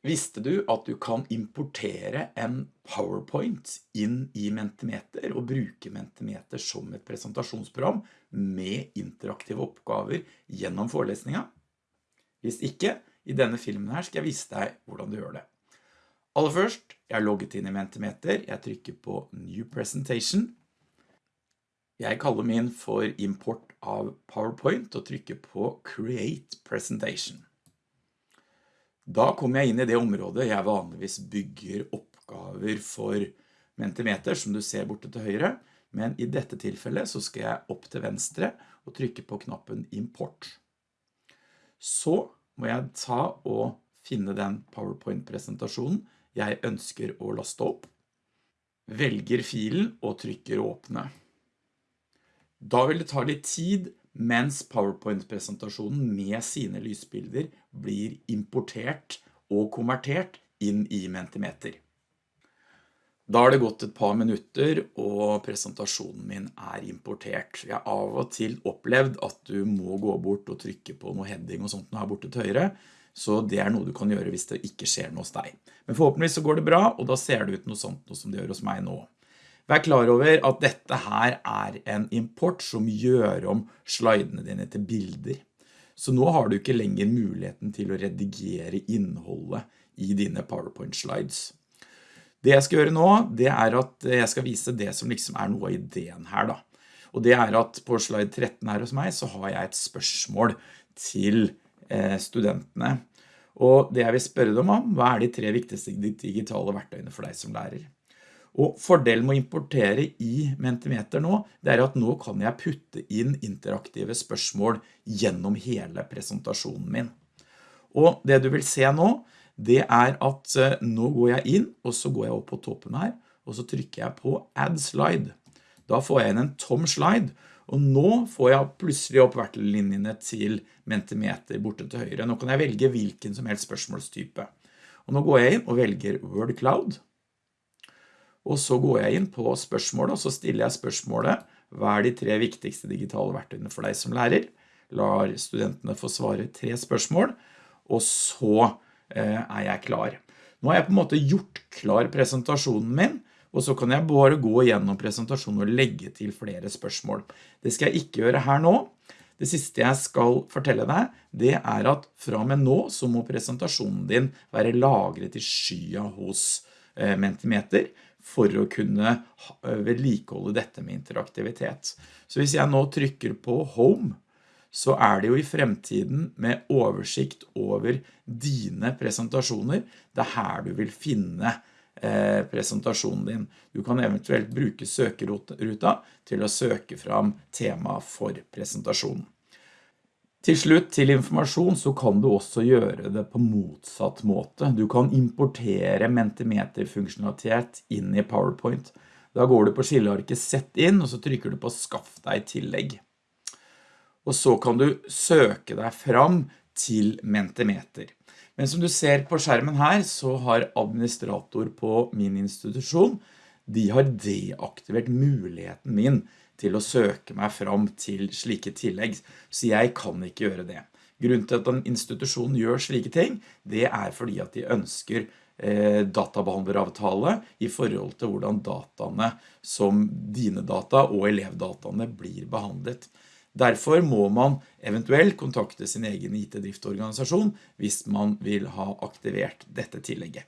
Visste du at du kan importere en PowerPoint inn i Mentimeter og bruke Mentimeter som et presentasjonsprogram med interaktive oppgaver gjennom forelesninga? Hvis ikke, i denne filmen her skal jeg vise deg hvordan du gjør det. Aller først, jeg har logget inn i Mentimeter, jeg trykker på New Presentation. Jeg kaller min for import av PowerPoint og trykker på Create Presentation. Da kommer jeg inn i det området jeg vanligvis bygger oppgaver for Mentimeter, som du ser borte til høyre, men i dette tilfellet så skal jeg opp til venstre og trykke på knappen Import. Så må jeg ta og finne den PowerPoint-presentasjonen jeg ønsker å laste opp, velger filen og trykker åpne. Da vil det ta litt tid mens PowerPoint-presentasjonen med sine lysbilder blir importert og konvertert inn i Mentimeter. Da har det gått et par minutter, og presentasjonen min er importert. Jeg har av og til opplevd at du må gå bort og trykke på noe heading og sånt her borte til høyre, så det er noe du kan gjøre hvis det ikke skjer noe hos deg. Men forhåpentligvis så går det bra, og da ser det ut noe sånt noe som det gjør hos meg nå. Vær klar over at dette her er en import som gjør om slidene dine til bilder. Så nå har du ikke lenger muligheten til å redigere innholdet i dine PowerPoint slides. Det jeg skal gjøre nå, det er at jeg skal vise det som liksom er noe av ideen her da. Og det er at på slide 13 her hos meg så har jeg et spørsmål til eh, studentene. Og det jeg vil spørre dem om, hva er de tre viktigste digitale verktøyene for deg som lærer? Og fordelen med å importere i Mentimeter nå, det er at nå kan jeg putte inn interaktive spørsmål gjennom hele presentasjonen min. Og det du vil se nå, det er at eh, nå går jeg inn, og så går jeg opp på toppen her, og så trykker jeg på Add Slide. Da får jeg inn en tom slide, og nå får jeg plutselig opp vertelinjene til Mentimeter borte til høyre. Nå kan jeg velge hvilken som helst spørsmålstype. Og nå går jeg inn og velger Word Cloud, og så går jeg inn på spørsmålet, og så stiller jeg spørsmålet, hva er de tre viktigste digitale verktøyene for deg som lærer? Lar studentene få svare tre spørsmål, og så eh, er jeg klar. Nå har jeg på en måte gjort klar presentasjonen min, og så kan jeg bare gå gjennom presentasjonen og legge til flere spørsmål. Det skal jeg ikke gjøre her nå. Det siste jeg skal fortelle deg, det er at fra med nå så må presentasjonen din være lagret i skya hos eh, Mentimeter, for å kunne eh, vedlikeholde dette med interaktivitet. Så hvis jeg nå trykker på Home, så er det jo i fremtiden med oversikt over dine presentasjoner. Det er her du vil finne eh, presentasjonen din. Du kan eventuelt bruke søkeruta til å søke fram tema for presentasjonen. Til slutt, til informasjon, så kan du også gjøre det på motsatt måte. Du kan importere Mentimeter-funksjonalitet inn i PowerPoint. Da går du på skillearket Sett inn, og så trykker du på Skaff deg tillegg. Og så kan du søke deg fram til Mentimeter. Men som du ser på skjermen her, så har administrator på min institusjon, de har deaktivert muligheten min til å søke meg fram til slike tillegg, så jeg kan ikke gjøre det. Grunnen til at en institusjon gjør slike ting, det er fordi at de ønsker eh, databehandleravtale i forhold til hvordan dataene som dine data og elevdataene blir behandlet. Derfor må man eventuelt kontakte sin egen IT-driftorganisasjon hvis man vil ha aktivert dette tillegget.